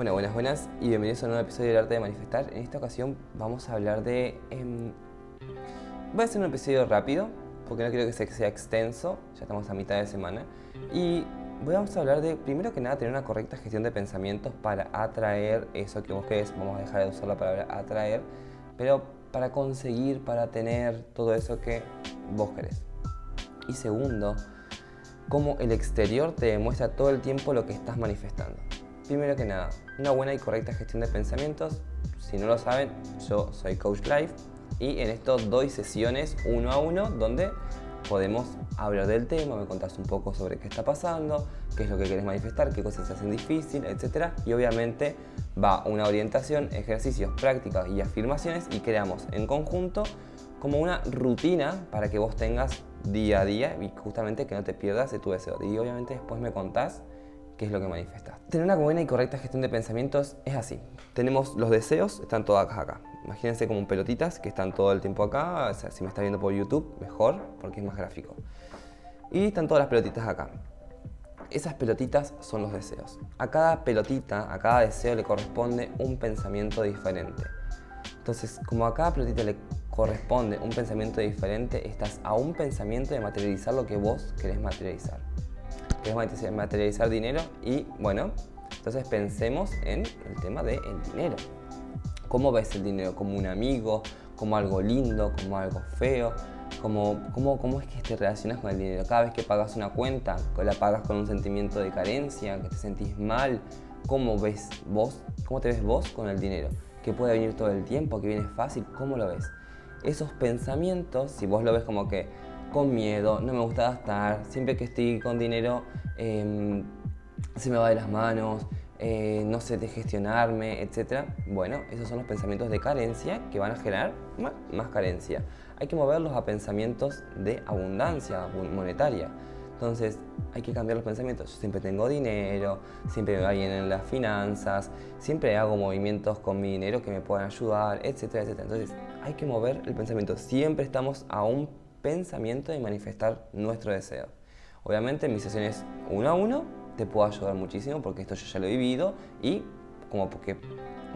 Bueno, buenas, buenas y bienvenidos a un nuevo episodio del Arte de Manifestar. En esta ocasión vamos a hablar de... em, voy a hacer un episodio rápido, porque no quiero que sea, extenso, ya estamos a mitad de semana. Y vamos a hablar de, primero que nada, tener una correcta gestión de pensamientos para atraer eso que vos querés. Vamos a dejar de usar la palabra atraer, pero para conseguir, para tener todo eso que vos querés. Y segundo, cómo el exterior te demuestra todo el tiempo lo que estás manifestando. Primero que nada, una buena y correcta gestión de pensamientos. Si no lo saben, yo soy Coach Life y en esto doy sesiones uno a uno donde podemos hablar del tema, me contás un poco sobre qué está pasando, qué es lo que quieres manifestar, qué cosas se hacen difícil, etc. Y obviamente va una orientación, ejercicios, prácticas y afirmaciones y creamos en conjunto como una rutina para que vos tengas día a día y justamente que no te pierdas de tu deseo. Y obviamente después me contás qué es lo que manifestas. Tener una buena y correcta gestión de pensamientos es así. Tenemos los deseos, están todos acá. Imagínense como pelotitas que están todo el tiempo acá. O si me está viendo por YouTube, mejor, porque es más gráfico. Y están todas las pelotitas acá. Esas pelotitas son los deseos. A cada pelotita, a cada deseo le corresponde un pensamiento diferente. Entonces, como a cada pelotita le corresponde un pensamiento diferente, estás a un pensamiento de materializar lo que vos querés materializar querés materializar dinero y bueno, entonces pensemos en el tema del dinero. ¿Cómo ves el dinero? ¿Como un amigo? ¿Como algo lindo? ¿Como algo feo? ¿Cómo, cómo, cómo es que te relacionas con el dinero? Cada vez que pagas una cuenta, la pagas con un sentimiento de carencia, que te sentís mal. ¿Cómo ves vos? ¿Cómo te ves vos con el dinero? ¿Que puede venir todo el tiempo? ¿Que viene fácil? ¿Cómo lo ves? Esos pensamientos, si vos lo ves como que con miedo, no me gusta gastar, siempre que estoy con dinero em, se me va de las manos, eh, no sé de gestionarme, etc. Bueno, esos son los pensamientos de carencia que van a generar más, más carencia. Hay que moverlos a pensamientos de abundancia monetaria. Entonces hay que cambiar los pensamientos. Yo siempre tengo dinero, siempre me va bien en las finanzas, siempre hago movimientos con mi dinero que me puedan ayudar, etcétera, etcétera. Entonces hay que mover el pensamiento. Siempre estamos a un pensamiento y manifestar nuestro deseo. Obviamente en mis sesiones uno a uno te puedo ayudar muchísimo porque esto yo ya lo he vivido y como porque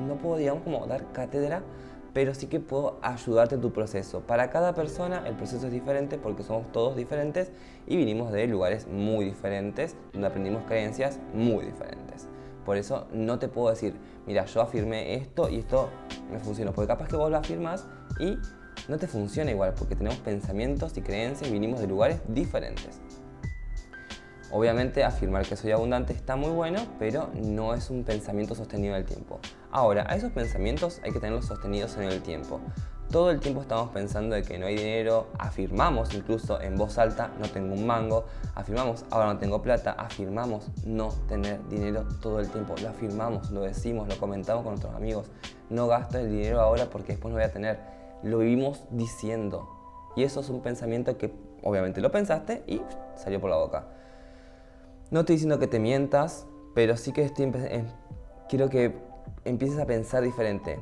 no puedo digamos como dar cátedra pero sí que puedo ayudarte en tu proceso. Para cada persona el proceso es diferente porque somos todos diferentes y vinimos de lugares muy diferentes donde aprendimos creencias muy diferentes. Por eso no te puedo decir, mira, yo afirmé esto y esto me funcionó, porque capaz que vos lo afirmas y no te funciona igual porque tenemos pensamientos y creencias y vinimos de lugares diferentes. Obviamente afirmar que soy abundante está muy bueno, pero no es un pensamiento sostenido en el tiempo. Ahora, a esos pensamientos hay que tenerlos sostenidos en el tiempo. Todo el tiempo estamos pensando de que no hay dinero, afirmamos incluso en voz alta no tengo un mango, afirmamos ahora no tengo plata, afirmamos no tener dinero todo el tiempo, lo afirmamos, lo decimos, lo comentamos con nuestros amigos, no gasto el dinero ahora porque después no voy a tener lo vivimos diciendo. Y eso es un pensamiento que obviamente lo pensaste y salió por la boca. No estoy diciendo que te mientas, pero sí que estoy eh, quiero que empieces a pensar diferente.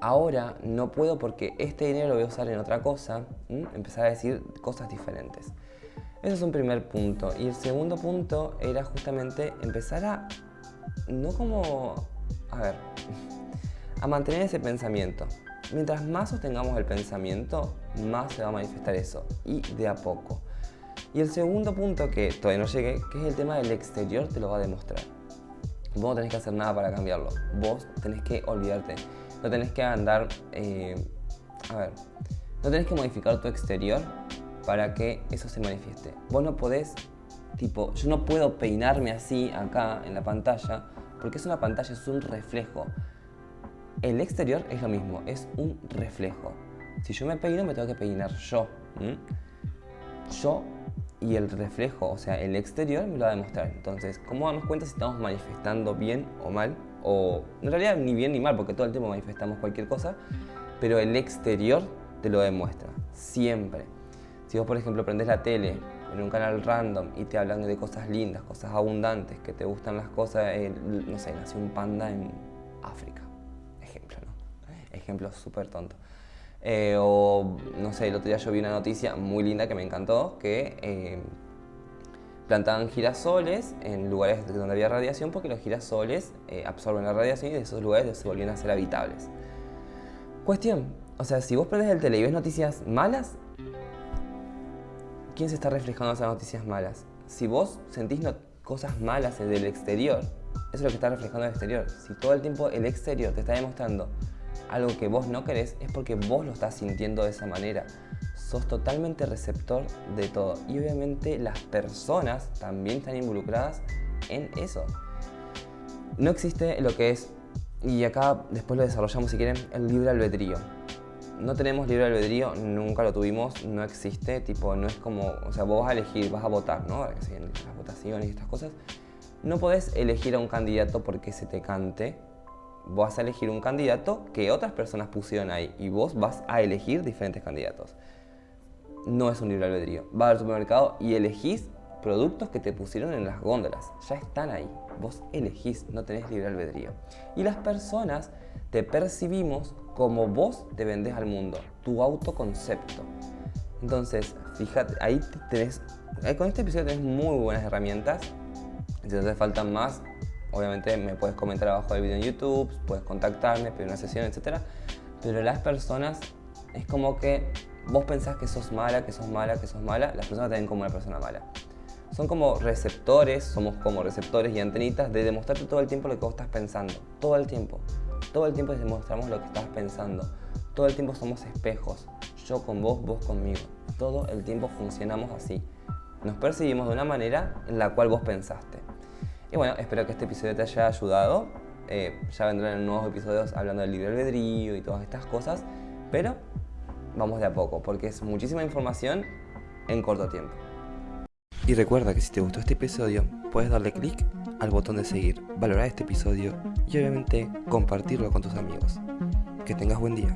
Ahora no puedo porque este dinero lo voy a usar en otra cosa, empezar a decir cosas diferentes. Ese es un primer punto. Y el segundo punto era justamente empezar a, no como, a ver, a mantener ese pensamiento. Mientras más sostengamos el pensamiento, más se va a manifestar eso, y de a poco. Y el segundo punto que todavía no llegué, que es el tema del exterior, te lo va a demostrar. Vos no tenés que hacer nada para cambiarlo, vos tenés que olvidarte, no tenés que andar, eh, a ver, no tenés que modificar tu exterior para que eso se manifieste. Vos no podés, tipo, yo no puedo peinarme así acá en la pantalla, porque es una pantalla, es un reflejo. El exterior es lo mismo, es un reflejo. Si yo me peino, me tengo que peinar yo. Yo y el reflejo, o sea, el exterior me lo va a demostrar. Entonces, ¿cómo damos cuenta si estamos manifestando bien o mal? O en realidad ni bien ni mal, porque todo el tiempo manifestamos cualquier cosa, pero el exterior te lo demuestra, siempre. Si vos, por ejemplo, prendes la tele en un canal random y te hablan de cosas lindas, cosas abundantes, que te gustan las cosas, no sé, nació un panda en África ejemplo súper tonto. Eh, o, no sé, el otro día yo vi una noticia muy linda que me encantó, que eh, plantaban girasoles en lugares donde había radiación porque los girasoles eh, absorben la radiación y de esos lugares se volvían a ser habitables. Cuestión, o sea, si vos prendes el tele y ves noticias malas, ¿quién se está reflejando esas noticias malas? Si vos sentís cosas malas del exterior, eso es lo que está reflejando el exterior. Si todo el tiempo el exterior te está demostrando algo que vos no querés, es porque vos lo estás sintiendo de esa manera. Sos totalmente receptor de todo. Y obviamente las personas también están involucradas en eso. No existe lo que es, y acá después lo desarrollamos si quieren, el libre albedrío no tenemos libre albedrío, nunca lo tuvimos, no existe, tipo, no es como, o sea, vos vas a elegir, vas a votar, ¿no? Las votaciones y estas cosas. No podés elegir a un candidato porque se te cante. Vas a elegir un candidato que otras personas pusieron ahí y vos vas a elegir diferentes candidatos. No es un libre albedrío. Vas al supermercado y elegís productos que te pusieron en las góndolas. Ya están ahí. Vos elegís, no tenés libre albedrío. Y las personas te percibimos como vos te vendés al mundo, tu autoconcepto. Entonces, fíjate, ahí tenés, con este episodio tenés muy buenas herramientas. Si te hace falta más, obviamente me puedes comentar abajo del video en YouTube, puedes contactarme, pedir una sesión, etc. Pero las personas, es como que vos pensás que sos mala, que sos mala, que sos mala, las personas te ven como una persona mala. Son como receptores, somos como receptores y antenitas de demostrarte todo el tiempo lo que vos estás pensando. Todo el tiempo. Todo el tiempo demostramos lo que estás pensando. Todo el tiempo somos espejos. Yo con vos, vos conmigo. Todo el tiempo funcionamos así. Nos percibimos de una manera en la cual vos pensaste. Y bueno, espero que este episodio te haya ayudado. Eh, ya vendrán nuevos episodios hablando del libre albedrío y todas estas cosas. Pero vamos de a poco, porque es muchísima información en corto tiempo. Y recuerda que si te gustó este episodio, puedes darle clic al botón de seguir, valorar este episodio y obviamente compartirlo con tus amigos. Que tengas buen día.